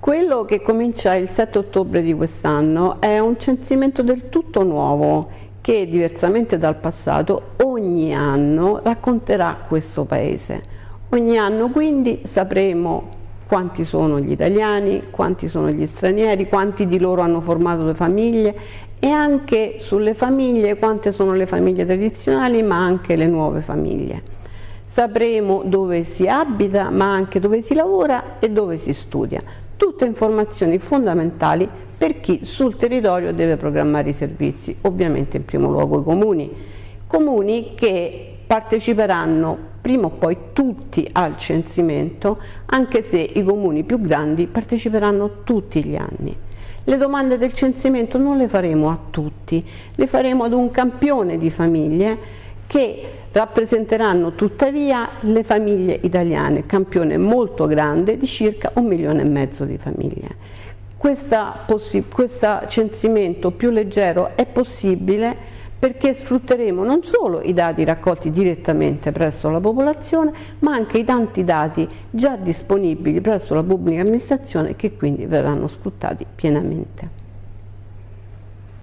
Quello che comincia il 7 ottobre di quest'anno è un censimento del tutto nuovo che, diversamente dal passato, ogni anno racconterà questo Paese. Ogni anno quindi sapremo quanti sono gli italiani, quanti sono gli stranieri, quanti di loro hanno formato le famiglie e anche sulle famiglie quante sono le famiglie tradizionali ma anche le nuove famiglie. Sapremo dove si abita ma anche dove si lavora e dove si studia tutte informazioni fondamentali per chi sul territorio deve programmare i servizi, ovviamente in primo luogo i comuni. Comuni che parteciperanno prima o poi tutti al censimento, anche se i comuni più grandi parteciperanno tutti gli anni. Le domande del censimento non le faremo a tutti, le faremo ad un campione di famiglie che rappresenteranno tuttavia le famiglie italiane, campione molto grande di circa un milione e mezzo di famiglie. Questo censimento più leggero è possibile perché sfrutteremo non solo i dati raccolti direttamente presso la popolazione, ma anche i tanti dati già disponibili presso la pubblica amministrazione che quindi verranno sfruttati pienamente.